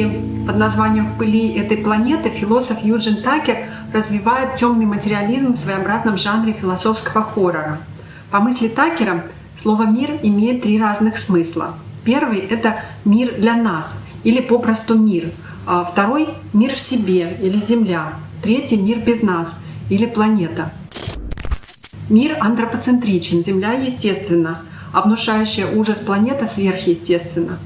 книге под названием «В пыли этой планеты» философ Юджин Такер развивает темный материализм в своеобразном жанре философского хоррора. По мысли Такера, слово «мир» имеет три разных смысла. Первый — это мир для нас, или попросту мир. А второй — мир в себе, или Земля. Третий — мир без нас, или планета. Мир антропоцентричен, Земля естественно, а внушающая ужас планета сверхъестественна.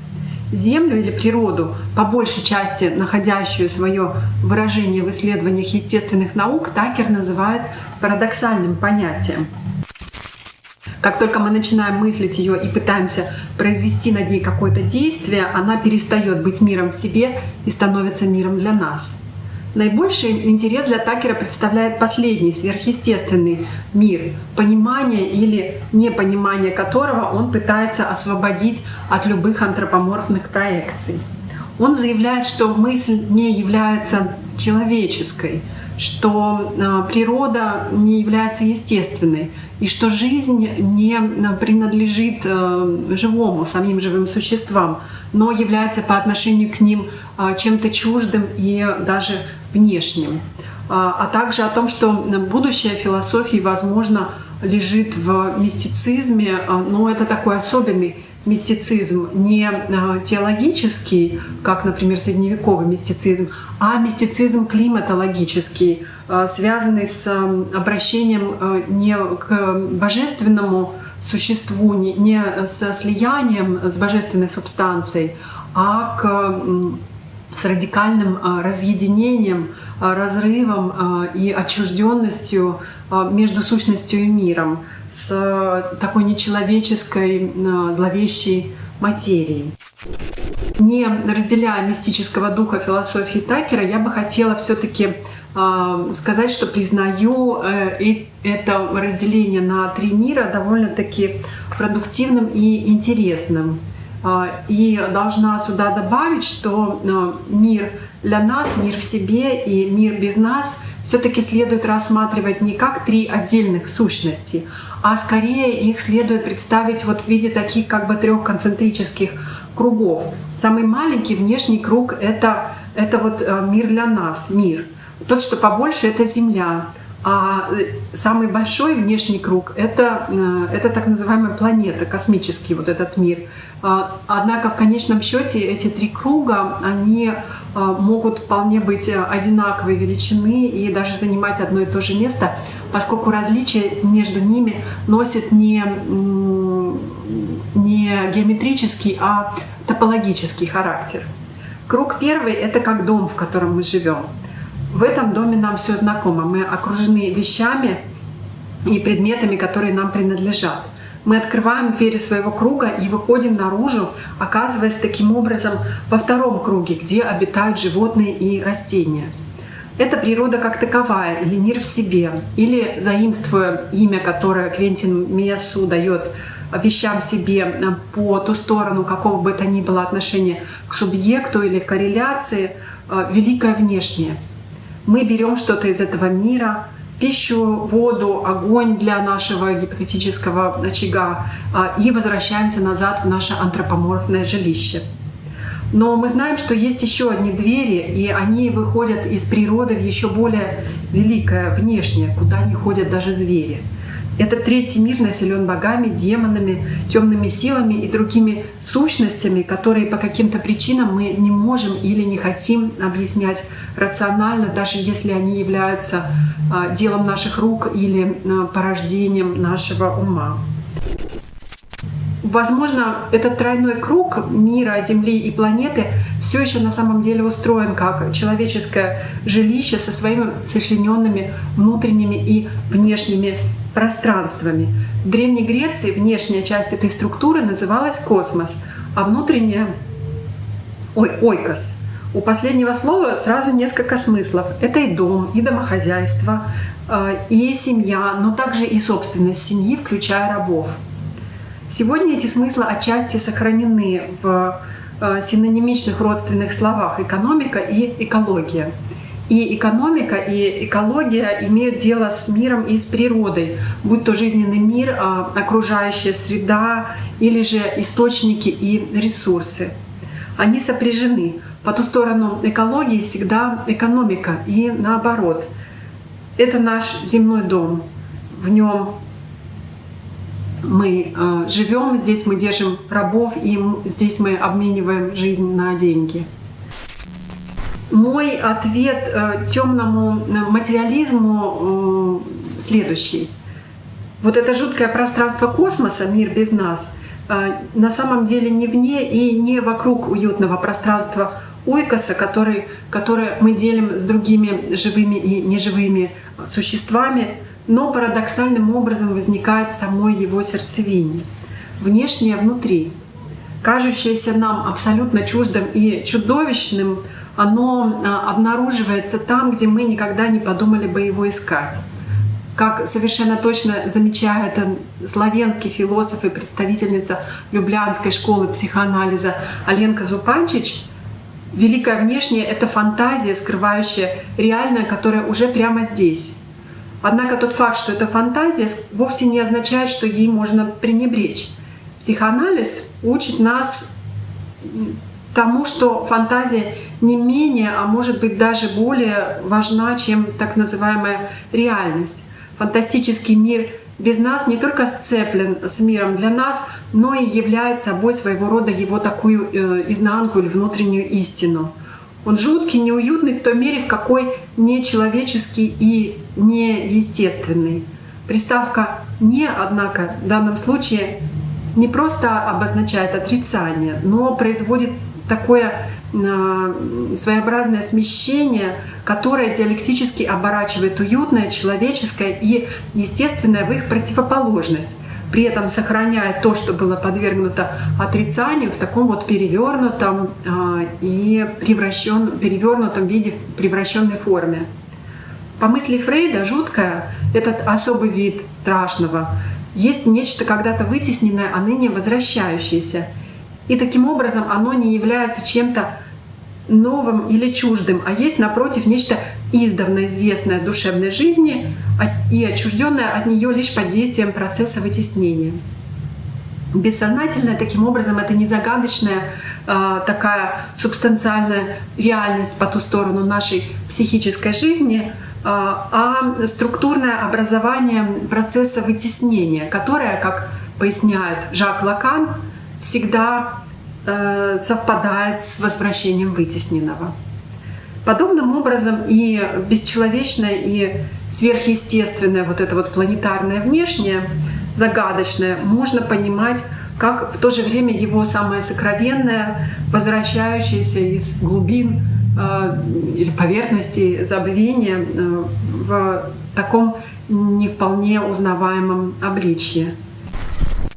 Землю или природу, по большей части находящую свое выражение в исследованиях естественных наук, Такер называет парадоксальным понятием. Как только мы начинаем мыслить ее и пытаемся произвести над ней какое-то действие, она перестает быть миром в себе и становится миром для нас. Наибольший интерес для Такера представляет последний, сверхъестественный мир, понимание или непонимание которого он пытается освободить от любых антропоморфных проекций. Он заявляет, что мысль не является человеческой, что э, природа не является естественной, и что жизнь не э, принадлежит э, живому, самим живым существам, но является по отношению к ним чем-то чуждым и даже внешним. А также о том, что будущее философии, возможно, лежит в мистицизме, но это такой особенный мистицизм не а, теологический, как, например, средневековый мистицизм, а мистицизм климатологический, а, связанный с обращением а, не к божественному существу, не со слиянием с божественной субстанцией, а к с радикальным разъединением, разрывом и отчужденностью между сущностью и миром с э, такой нечеловеческой, э, зловещей материей. Не разделяя мистического духа философии Такера, я бы хотела все-таки э, сказать, что признаю это разделение на три мира довольно-таки продуктивным и интересным. И должна сюда добавить, что мир для нас, мир в себе и мир без нас все-таки следует рассматривать не как три отдельных сущности, а скорее их следует представить вот в виде таких как бы трех концентрических кругов. Самый маленький внешний круг — это, это вот э, мир для нас, мир. Тот, что побольше — это Земля. А э, самый большой внешний круг это, э, это так называемая планета, космический вот этот мир. А, однако в конечном счете эти три круга, они э, могут вполне быть одинаковой величины и даже занимать одно и то же место, поскольку различия между ними носят не, не геометрический, а топологический характер. Круг первый — это как дом, в котором мы живем. В этом доме нам все знакомо. Мы окружены вещами и предметами, которые нам принадлежат. Мы открываем двери своего круга и выходим наружу, оказываясь таким образом во втором круге, где обитают животные и растения. Это природа как таковая, или мир в себе, или заимствуя имя, которое Квентин Мессу дает вещам себе по ту сторону какого бы то ни было отношения к субъекту или корреляции, э, великое внешнее — мы берем что-то из этого мира, пищу, воду, огонь для нашего гипотетического очага а, и возвращаемся назад в наше антропоморфное жилище. Но мы знаем, что есть еще одни двери, и они выходят из природы в еще более великое внешнее, куда не ходят даже звери. Этот третий мир населен богами, демонами, темными силами и другими сущностями, которые по каким-то причинам мы не можем или не хотим объяснять рационально, даже если они являются а, делом наших рук или а, порождением нашего ума. Возможно, этот тройной круг мира, Земли и планеты все еще на самом деле устроен как человеческое жилище со своими сочлененными внутренними и внешними пространствами. В Древней Греции внешняя часть этой структуры называлась космос, а внутренняя — ой, ойкос. У последнего слова сразу несколько смыслов. Это и дом, и домохозяйство, э, и семья, но также и собственность семьи, включая рабов. Сегодня эти смыслы отчасти сохранены в э, синонимичных родственных словах «экономика» и «экология». И экономика, и экология имеют дело с миром и с природой, будь то жизненный мир, а, окружающая среда или же источники и ресурсы. Они сопряжены. По ту сторону экологии всегда экономика и наоборот. Это наш земной дом. В нем мы э, живем, здесь мы держим рабов, и здесь мы обмениваем жизнь на деньги. Мой ответ э, темному материализму э, следующий. Вот это жуткое пространство космоса, мир без нас, э, на самом деле не вне и не вокруг уютного пространства ойкоса, который, который мы делим с другими живыми и неживыми существами, но парадоксальным образом возникает в самой его сердцевине, внешнее внутри. Кажущееся нам абсолютно чуждым и чудовищным, оно а, обнаруживается там, где мы никогда не подумали бы его искать. Как совершенно точно замечает славянский философ и представительница Люблянской школы психоанализа Аленка Зупанчич, великое внешнее — это фантазия, скрывающая реальное, которое уже прямо здесь. Однако тот факт, что это фантазия, вовсе не означает, что ей можно пренебречь. Психоанализ учит нас тому, что фантазия не менее, а может быть даже более важна, чем так называемая реальность. Фантастический мир без нас не только сцеплен с миром для нас, но и является собой своего рода его такую э, изнанку или внутреннюю истину. Он жуткий, неуютный в той мере, в какой нечеловеческий и неестественный. Приставка «не», однако, в данном случае не просто обозначает отрицание, но производит такое э, своеобразное смещение, которое диалектически оборачивает уютное, человеческое и естественное в их противоположность при этом сохраняя то, что было подвергнуто отрицанию в таком вот перевернутом э, и превращен, перевернутом виде, в превращенной форме. По мысли Фрейда, жуткое, этот особый вид страшного, есть нечто когда-то вытесненное, а ныне возвращающееся. И таким образом оно не является чем-то новым или чуждым, а есть, напротив, нечто издавна известное душевной жизни и отчужденное от нее лишь под действием процесса вытеснения. Бессознательное, таким образом, это не загадочная э, такая субстанциальная реальность по ту сторону нашей психической жизни, а структурное образование процесса вытеснения, которое, как поясняет Жак Лакан, всегда Э, совпадает с возвращением вытесненного. Подобным образом и бесчеловечное, и сверхъестественное, вот это вот планетарное внешнее, загадочное, можно понимать как в то же время его самое сокровенное, возвращающееся из глубин или поверхности забвения э, в таком не вполне узнаваемом обличье.